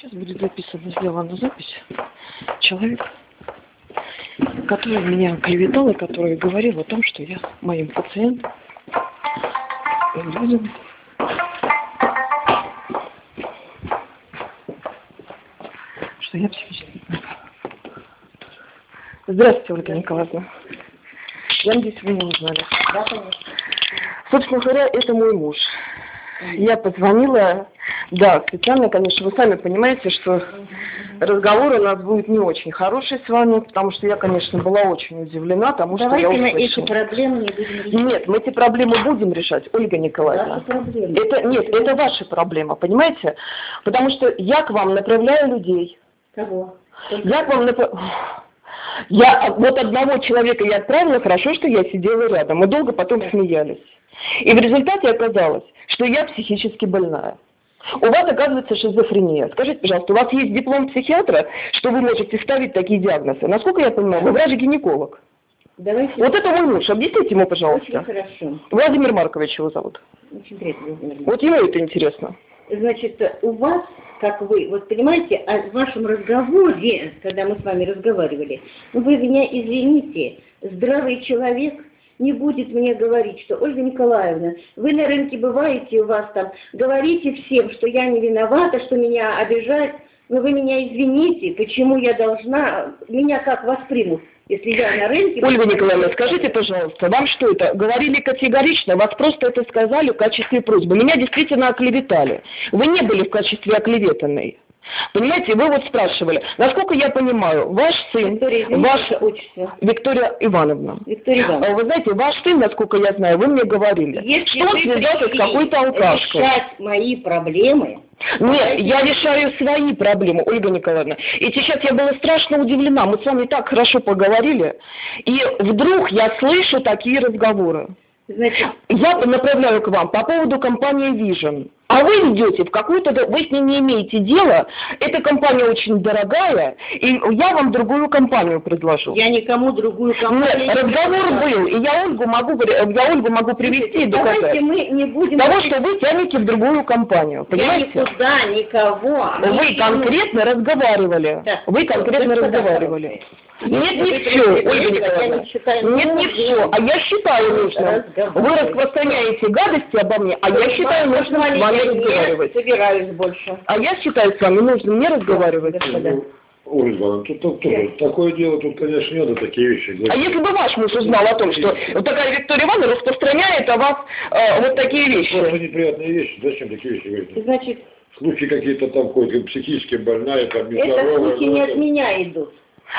Сейчас будет записана, сделана запись. Человек, который меня клеветал и который говорил о том, что я моим пациентам людям что я психически. Здравствуйте, Ольга Николаевна. Я надеюсь, вы не узнали. Да, конечно. Собственно говоря, это мой муж. Я позвонила, да, специально, конечно, вы сами понимаете, что разговор у нас будет не очень хороший с вами, потому что я, конечно, была очень удивлена тому, что я Давайте мы эти услышала. проблемы не будем решать. Нет, мы эти проблемы будем решать, Ольга Николаевна. Ваши проблемы. Это, нет, это ваша проблема, понимаете? Потому что я к вам направляю людей. Кого? Я к вам направляю... Я вот одного человека я отправила, хорошо, что я сидела рядом. Мы долго потом смеялись. И в результате оказалось, что я психически больная. У вас, оказывается, шизофрения. Скажите, пожалуйста, у вас есть диплом психиатра, что вы можете ставить такие диагнозы? Насколько я понимаю, вы врач-гинеколог. Давайте. Вот это мой муж. Объясните ему, Очень пожалуйста. хорошо. Владимир Маркович его зовут. Очень приятно, Владимир Ильич. Вот ему это интересно. Значит, у вас, как вы, вот понимаете, о вашем разговоре, когда мы с вами разговаривали, вы меня извините, здравый человек не будет мне говорить, что Ольга Николаевна, вы на рынке бываете, у вас там, говорите всем, что я не виновата, что меня обижают, но вы меня извините, почему я должна, меня как воспримут, если я на рынке... Ольга Николаевна, скажите, пожалуйста, вам что это, говорили категорично, вас просто это сказали в качестве просьбы. Меня действительно оклеветали. Вы не были в качестве оклеветанной. Понимаете, вы вот спрашивали, насколько я понимаю, ваш сын, Виктория, ваш... отчество. Виктория Ивановна. Виктория Ивановна. А Вы знаете, ваш сын, насколько я знаю, вы мне говорили, Если что он связался с какой-то алкашкой. решать мои проблемы, Нет, я решаю свои проблемы, Ольга Николаевна. И сейчас я была страшно удивлена. Мы с вами так хорошо поговорили. И вдруг я слышу такие разговоры. Значит, Я направляю к вам по поводу компании Vision. А вы идете в какую-то... Вы с ней не имеете дела. Эта компания очень дорогая, и я вам другую компанию предложу. я никому другую компанию... Нет, не разговор предлагаю. был, и я Ольгу могу, я Ольгу могу привести и Давайте доказать. мы не будем... Того, что вы тянете в другую компанию, Я понимаете? никуда, никого... Вы не конкретно разговаривали. Да. Вы конкретно Господа разговаривали. Нет, не все, Ольга Николаевна. Нет, не все. А я считаю нужным. Вы распространяете гадости обо мне, а я считаю нужным с вами разговаривать. собираюсь больше. А я считаю с вами нужным не разговаривать. Господа. Ольга Ивановна, тут, тут тоже такое дело, тут, конечно, не надо такие вещи А говорить. если бы ваш муж узнал о том, что вот такая Виктория Ивановна распространяет о вас э, вот такие вещи? неприятные вещи, зачем такие вещи говорить? Значит, Слухи какие-то там ходят, психически больная, там, это нездоровая. слухи не от меня идут.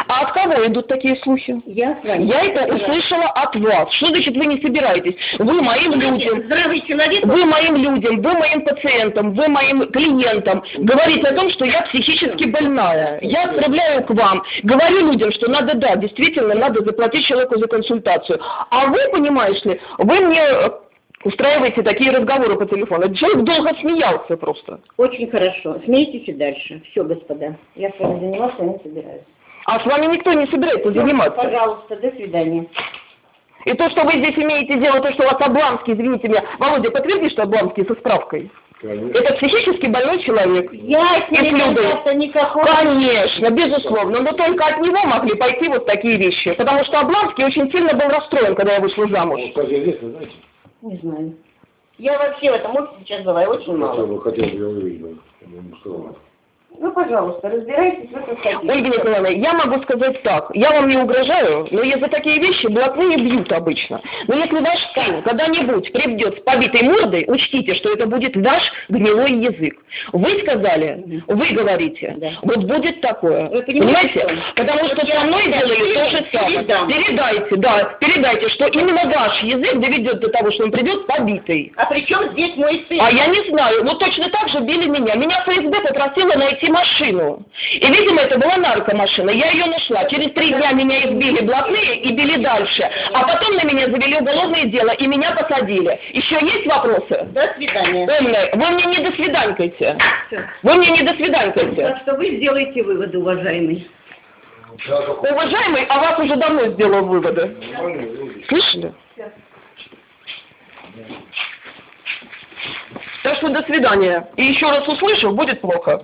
А от кого идут такие слухи? Я с вами. Я это услышала от вас. Что значит вы не собираетесь? Вы моим людям Здравый человек... Вы моим людям, вы моим пациентам, вы моим клиентам говорите о том, что я психически больная. Я отправляю к вам, говорю людям, что надо, да, действительно, надо заплатить человеку за консультацию. А вы, понимаешь ли, вы мне устраиваете такие разговоры по телефону. Этот Человек долго смеялся просто. Очень хорошо. Смейтесь и дальше. Все, господа. Я с вами заниматься не собираюсь. А с вами никто не собирается заниматься. Пожалуйста, до свидания. И то, что вы здесь имеете дело, то, что у вас Обланский, извините меня, Володя, подтверди, что Обланский со справкой. Конечно. Это психически больной человек. Я с ним контакта никакого... Конечно, безусловно, но только от него могли пойти вот такие вещи, потому что Обланский очень сильно был расстроен, когда я вышла замуж. Он, кстати, известно, знаете, Не знаю. Я вообще в этом офисе сейчас бываю очень хотел мало. бы, хотел бы я увидеть, я бы ему сказал. Ну, пожалуйста, разбирайтесь в этом статье. Ольга Николаевна, я могу сказать так, я вам не угрожаю, но за такие вещи блатные бьют обычно. Но если ваш сын когда-нибудь придет с побитой мордой, учтите, что это будет ваш гнилой язык. Вы сказали, вы говорите, Да. вот будет такое. Вы понимаете? Потому что со мной делали то же самое. передам. Передайте, да, передайте, что именно ваш язык доведет до того, что он придет побитый. А при чем здесь мой сын? А я не знаю, ну точно так же били меня. Меня ФСБ попросила найти машину. И, видимо, это была наркомашина. Я ее нашла. Через три дня меня избили блатные и били дальше. А потом на меня завели уголовное дело и меня посадили. Еще есть вопросы? До свидания. Умная, вы мне не до свиданькайте. Всё. Вы мне не до свиданькайте. Так что вы сделаете выводы, уважаемый. Уважаемый, а вас уже давно сделал выводы. Слышали? Так что до свидания. И еще раз услышу, будет плохо.